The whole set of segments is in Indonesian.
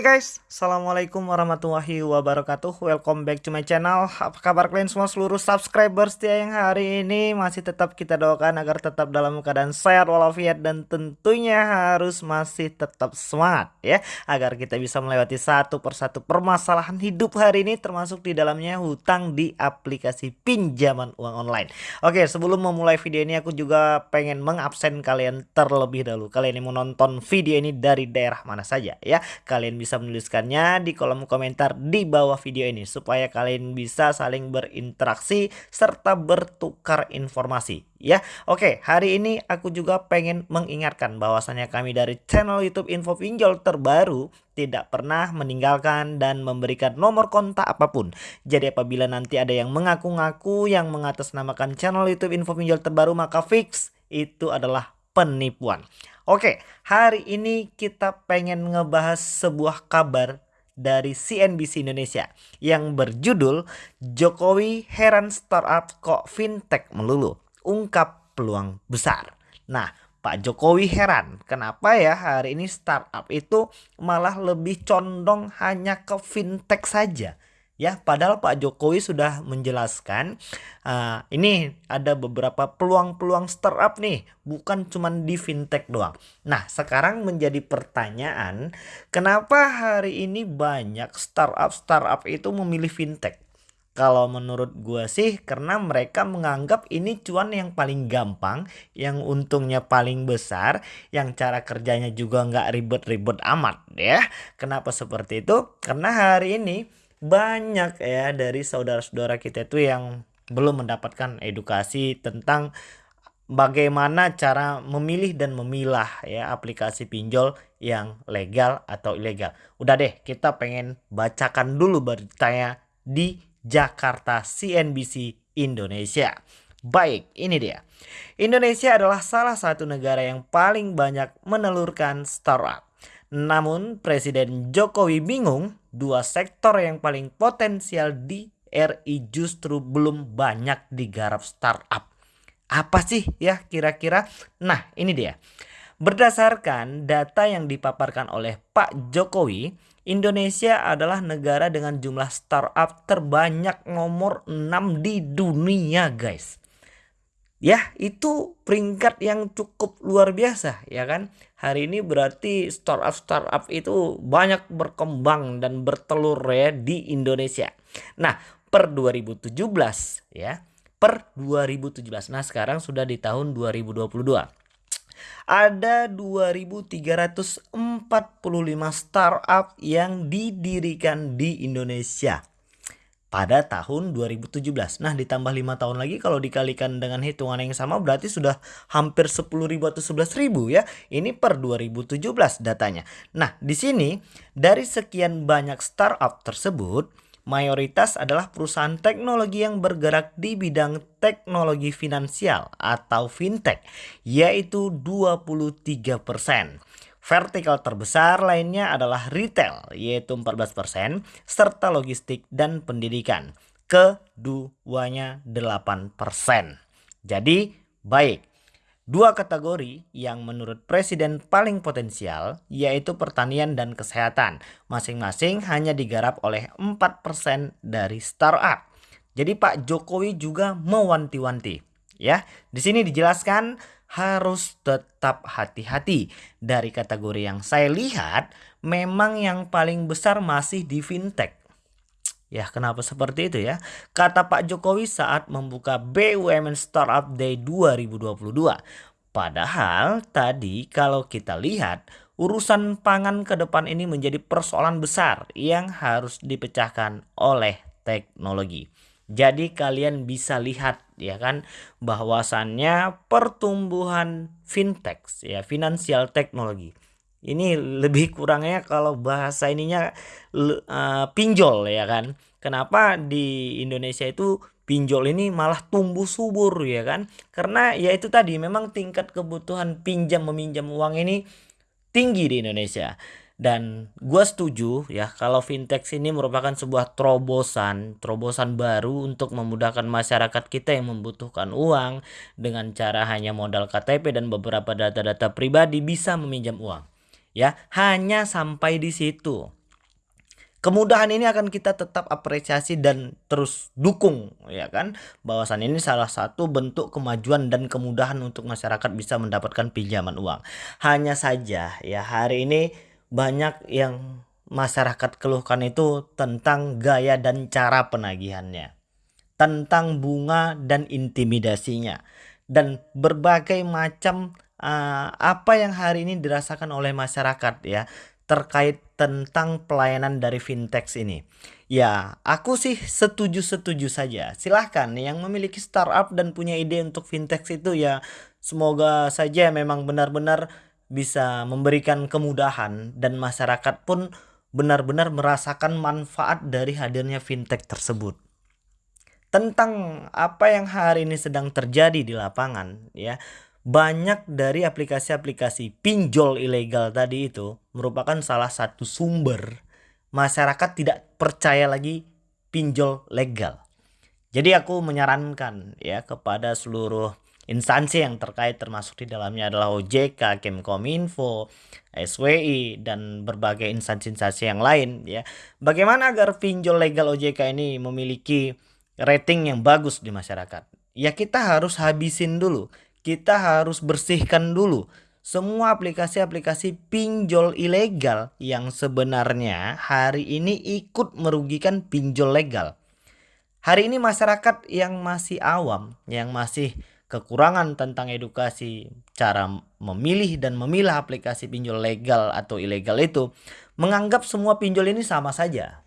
Hey guys, Assalamualaikum warahmatullahi wabarakatuh. Welcome back to my channel. Apa kabar kalian semua? Seluruh subscriber setia yang hari ini Masih tetap kita doakan agar tetap dalam keadaan sehat walafiat Dan tentunya harus masih tetap semangat ya Agar kita bisa melewati satu persatu permasalahan hidup hari ini Termasuk di dalamnya hutang di aplikasi pinjaman uang online. Oke sebelum memulai video ini aku juga pengen mengabsen kalian terlebih dahulu. Kalian yang mau nonton video ini dari daerah mana saja ya Kalian bisa bisa menuliskannya di kolom komentar di bawah video ini supaya kalian bisa saling berinteraksi serta bertukar informasi ya. Oke, hari ini aku juga pengen mengingatkan bahwasannya kami dari channel YouTube Info Pinjol terbaru tidak pernah meninggalkan dan memberikan nomor kontak apa pun. Jadi apabila nanti ada yang mengaku-ngaku yang mengatasnamakan channel YouTube Info Pinjol terbaru maka fix itu adalah penipuan. Oke, hari ini kita pengen ngebahas sebuah kabar dari CNBC Indonesia yang berjudul Jokowi heran startup kok fintech melulu, ungkap peluang besar. Nah, Pak Jokowi heran kenapa ya hari ini startup itu malah lebih condong hanya ke fintech saja ya padahal Pak Jokowi sudah menjelaskan uh, ini ada beberapa peluang-peluang startup nih bukan cuma di fintech doang nah sekarang menjadi pertanyaan kenapa hari ini banyak startup startup itu memilih fintech kalau menurut gue sih karena mereka menganggap ini cuan yang paling gampang, yang untungnya paling besar, yang cara kerjanya juga nggak ribet-ribet amat ya. Kenapa seperti itu? Karena hari ini banyak ya dari saudara-saudara kita itu yang belum mendapatkan edukasi tentang bagaimana cara memilih dan memilah ya aplikasi pinjol yang legal atau ilegal. Udah deh, kita pengen bacakan dulu beritanya di Jakarta CNBC Indonesia. Baik, ini dia. Indonesia adalah salah satu negara yang paling banyak menelurkan startup. Namun Presiden Jokowi bingung dua sektor yang paling potensial di RI justru belum banyak digarap startup. Apa sih ya kira-kira? Nah ini dia. Berdasarkan data yang dipaparkan oleh Pak Jokowi, Indonesia adalah negara dengan jumlah startup terbanyak nomor 6 di dunia guys ya itu peringkat yang cukup luar biasa ya kan? Hari ini berarti startup startup itu banyak berkembang dan bertelur ya di Indonesia. Nah per 2017 ya per 2017 nah sekarang sudah di tahun 2022 ada 2345 startup yang didirikan di Indonesia pada tahun 2017. Nah ditambah 5 tahun lagi kalau dikalikan dengan hitungan yang sama berarti sudah hampir 10.000 atau 11.000 ya. Ini per 2017 datanya. Nah di sini dari sekian banyak startup tersebut mayoritas adalah perusahaan teknologi yang bergerak di bidang teknologi finansial atau fintech yaitu 23%. Vertikal terbesar lainnya adalah retail yaitu 14% serta logistik dan pendidikan. Keduanya 8%. Jadi baik. Dua kategori yang menurut presiden paling potensial yaitu pertanian dan kesehatan. Masing-masing hanya digarap oleh 4% dari startup. Jadi Pak Jokowi juga mewanti-wanti ya. Di sini dijelaskan harus tetap hati-hati. Dari kategori yang saya lihat, memang yang paling besar masih di fintech. Ya, kenapa seperti itu ya? Kata Pak Jokowi saat membuka BUMN Startup Day 2022. Padahal tadi kalau kita lihat, urusan pangan ke depan ini menjadi persoalan besar yang harus dipecahkan oleh teknologi. Jadi kalian bisa lihat ya kan bahwasannya pertumbuhan fintech ya finansial teknologi ini lebih kurangnya kalau bahasa ininya uh, pinjol ya kan. Kenapa di Indonesia itu pinjol ini malah tumbuh subur ya kan? Karena ya itu tadi memang tingkat kebutuhan pinjam meminjam uang ini tinggi di Indonesia. Dan gue setuju ya kalau fintech ini merupakan sebuah terobosan, terobosan baru untuk memudahkan masyarakat kita yang membutuhkan uang dengan cara hanya modal KTP dan beberapa data-data pribadi bisa meminjam uang. Ya, hanya sampai di situ. Kemudahan ini akan kita tetap apresiasi dan terus dukung ya kan. Bahwasan ini salah satu bentuk kemajuan dan kemudahan untuk masyarakat bisa mendapatkan pinjaman uang. Hanya saja ya hari ini banyak yang masyarakat keluhkan itu tentang gaya dan cara penagihannya. Tentang bunga dan intimidasinya dan berbagai macam uh, apa yang hari ini dirasakan oleh masyarakat ya terkait tentang pelayanan dari fintech ini. Ya, aku sih setuju-setuju saja. Silahkan yang memiliki startup dan punya ide untuk fintech itu ya semoga saja memang benar-benar bisa memberikan kemudahan dan masyarakat pun benar-benar merasakan manfaat dari hadirnya fintech tersebut. Tentang apa yang hari ini sedang terjadi di lapangan ya banyak dari aplikasi-aplikasi pinjol ilegal tadi itu merupakan salah satu sumber masyarakat tidak percaya lagi pinjol legal. Jadi aku menyarankan ya kepada seluruh instansi yang terkait termasuk di dalamnya adalah OJK, Kemkominfo, SWI dan berbagai instansi-instansi yang lain ya. Bagaimana agar pinjol legal OJK ini memiliki rating yang bagus di masyarakat? Ya kita harus habisin dulu kita harus bersihkan dulu semua aplikasi-aplikasi pinjol ilegal yang sebenarnya hari ini ikut merugikan pinjol legal. Hari ini masyarakat yang masih awam, yang masih kekurangan tentang edukasi cara memilih dan memilah aplikasi pinjol legal atau ilegal itu menganggap semua pinjol ini sama saja.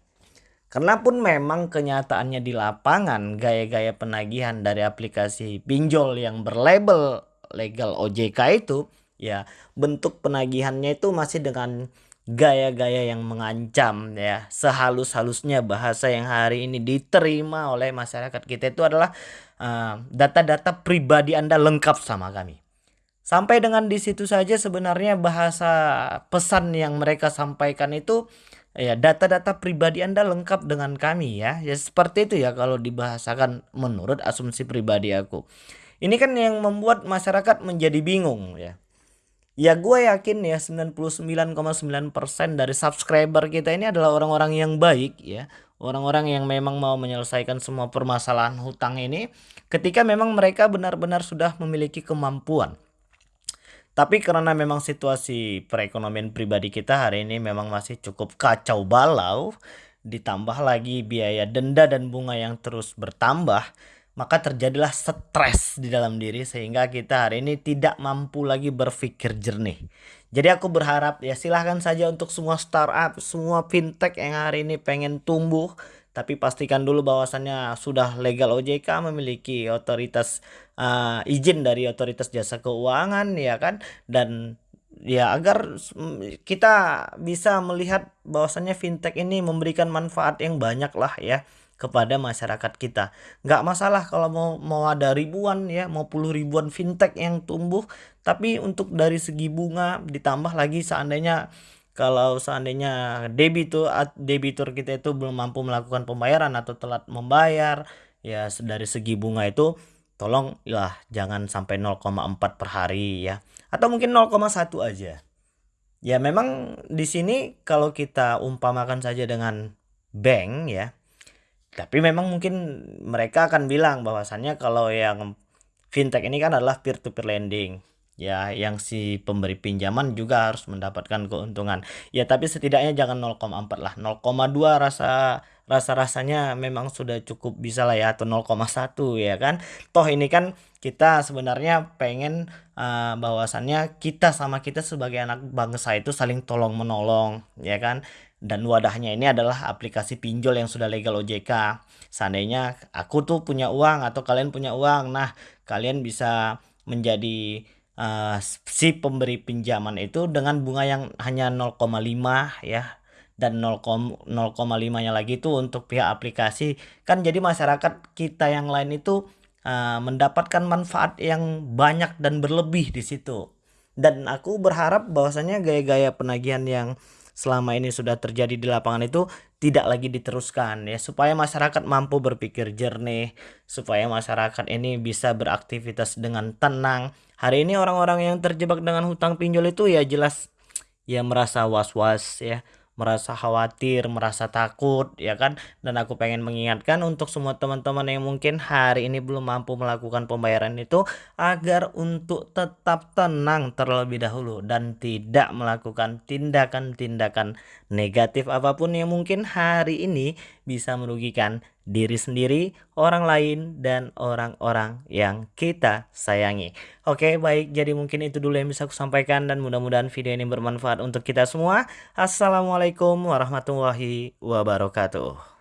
Karena pun memang kenyataannya di lapangan gaya-gaya penagihan dari aplikasi pinjol yang berlabel legal OJK itu ya bentuk penagihannya itu masih dengan gaya-gaya yang mengancam ya sehalus-halusnya bahasa yang hari ini diterima oleh masyarakat kita itu adalah data-data uh, pribadi Anda lengkap sama kami. Sampai dengan di situ saja sebenarnya bahasa pesan yang mereka sampaikan itu Ya, data-data pribadi Anda lengkap dengan kami ya. Ya seperti itu ya kalau dibahasakan menurut asumsi pribadi aku. Ini kan yang membuat masyarakat menjadi bingung ya. Ya gue yakin ya 99,9% dari subscriber kita ini adalah orang-orang yang baik ya. Orang-orang yang memang mau menyelesaikan semua permasalahan hutang ini ketika memang mereka benar-benar sudah memiliki kemampuan. Tapi karena memang situasi perekonomian pribadi kita hari ini memang masih cukup kacau balau, ditambah lagi biaya denda dan bunga yang terus bertambah, maka terjadilah stres di dalam diri sehingga kita hari ini tidak mampu lagi berpikir jernih. Jadi aku berharap ya silahkan saja untuk semua startup, semua fintech yang hari ini pengen tumbuh, tapi pastikan dulu bahwasannya sudah legal OJK memiliki otoritas uh, izin dari otoritas jasa keuangan ya kan dan ya agar kita bisa melihat bahwasannya fintech ini memberikan manfaat yang banyak lah ya kepada masyarakat kita. Nggak masalah kalau mau mau ada ribuan ya mau puluh ribuan fintech yang tumbuh tapi untuk dari segi bunga ditambah lagi seandainya kalau seandainya debitur debitur kita itu belum mampu melakukan pembayaran atau telat membayar ya dari segi bunga itu tolong lah jangan sampai 0,4 per hari ya. Atau mungkin 0,1 aja. Ya memang di sini kalau kita umpamakan saja dengan bank ya tapi memang mungkin mereka akan bilang bahwasannya kalau yang fintech ini kan adalah peer to peer lending ya yang si pemberi pinjaman juga harus mendapatkan keuntungan. Ya tapi setidaknya jangan 0,4 lah. 0,2 rasa rasa-rasanya memang sudah cukup bisa lah ya atau 0,1 ya kan? Toh ini kan kita sebenarnya pengen uh, bahwasannya kita sama kita sebagai anak bangsa itu saling tolong menolong ya kan? Dan wadahnya ini adalah aplikasi pinjol yang sudah legal OJK seandainya aku tuh punya uang atau kalian punya uang nah kalian bisa menjadi uh, si pemberi pinjaman itu dengan bunga yang hanya 0,5 ya. Dan 0,5-nya lagi itu untuk pihak aplikasi. Kan jadi masyarakat kita yang lain itu uh, mendapatkan manfaat yang banyak dan berlebih di situ. Dan aku berharap bahwasanya gaya-gaya penagihan yang selama ini sudah terjadi di lapangan itu tidak lagi diteruskan ya. Supaya masyarakat mampu berpikir jernih supaya masyarakat ini bisa beraktivitas dengan tenang hari ini orang-orang yang terjebak dengan hutang pinjol itu ya jelas ya merasa was-was ya merasa khawatir, merasa takut ya kan. Dan aku pengen mengingatkan untuk semua teman-teman yang mungkin hari ini belum mampu melakukan pembayaran itu agar untuk tetap tenang terlebih dahulu dan tidak melakukan tindakan-tindakan negatif apa pun yang mungkin hari ini bisa merugikan diri sendiri, orang lain, dan orang-orang yang kita sayangi. Oke, baik. Jadi mungkin itu dulu yang bisa aku sampaikan dan mudah-mudahan video ini bermanfaat untuk kita semua. Assalamualaikum warahmatullahi wabarakatuh.